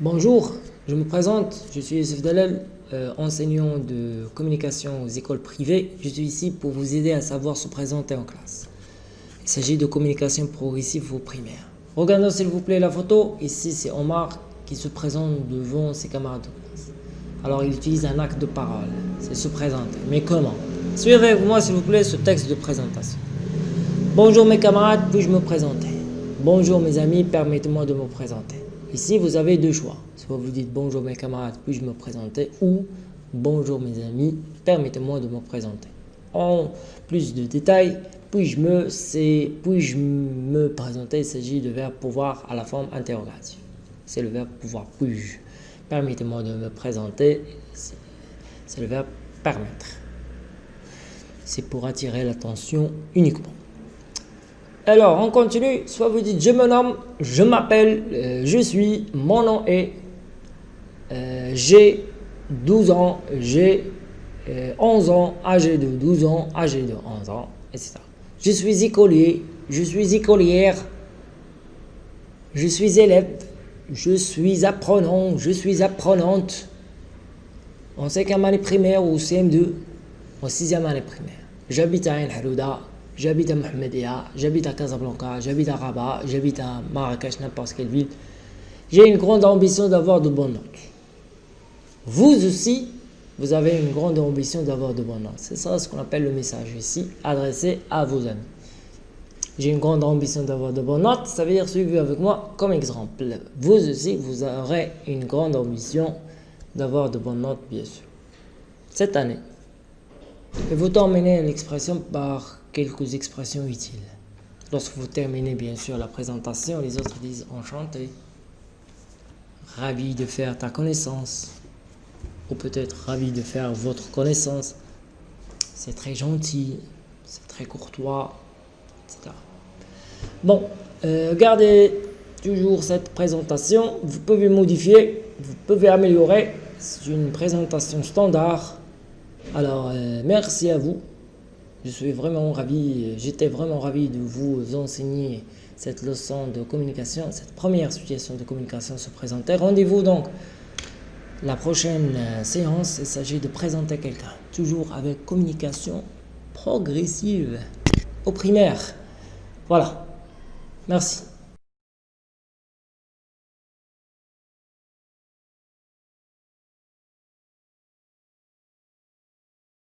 Bonjour, je me présente, je suis Youssef Dalal, euh, enseignant de communication aux écoles privées. Je suis ici pour vous aider à savoir se présenter en classe. Il s'agit de communication progressive au primaire. Regardez s'il vous plaît la photo. Ici, c'est Omar qui se présente devant ses camarades de classe. Alors, il utilise un acte de parole, c'est se présenter. Mais comment? Suivez avec moi, s'il vous plaît, ce texte de présentation. Bonjour mes camarades, puis-je me présenter? Bonjour mes amis, permettez-moi de me présenter. Ici, vous avez deux choix. Soit vous dites bonjour mes camarades, puis-je me présenter ou bonjour mes amis, permettez-moi de me présenter. En plus de détails, puis-je me, puis me présenter, il s'agit de verbe pouvoir à la forme interrogative. C'est le verbe pouvoir, puis-je. Permettez-moi de me présenter, c'est le verbe permettre. C'est pour attirer l'attention uniquement. Alors, on continue. Soit vous dites je me nomme, je m'appelle, euh, je suis, mon nom est, euh, j'ai 12 ans, j'ai 11 euh, ans, âgé de 12 ans, âgé de 11 ans, etc. Je suis écolier, je suis écolière, je suis élève, je suis apprenant, je suis apprenante. En 5e année primaire ou CM2, en 6e année primaire. J'habite à Ain Harouda, j'habite à Mohamedia, j'habite à Casablanca, j'habite à Rabat, j'habite à Marrakech, n'importe quelle ville. J'ai une grande ambition d'avoir de bonnes notes. Vous aussi, vous avez une grande ambition d'avoir de bonnes notes. C'est ça ce qu'on appelle le message ici, adressé à vos amis. J'ai une grande ambition d'avoir de bonnes notes, ça veut dire suivez avec moi comme exemple. Vous aussi, vous aurez une grande ambition d'avoir de bonnes notes, bien sûr. Cette année. Et vous terminez l'expression par quelques expressions utiles. Lorsque vous terminez bien sûr la présentation, les autres disent enchanté, ravi de faire ta connaissance, ou peut-être ravi de faire votre connaissance. C'est très gentil, c'est très courtois, etc. Bon, euh, gardez toujours cette présentation. Vous pouvez modifier, vous pouvez améliorer. C'est une présentation standard. Alors, euh, merci à vous. Je suis vraiment ravi, j'étais vraiment ravi de vous enseigner cette leçon de communication, cette première situation de communication se présentait. Rendez-vous donc la prochaine euh, séance, il s'agit de présenter quelqu'un, toujours avec communication progressive au primaire. Voilà, merci.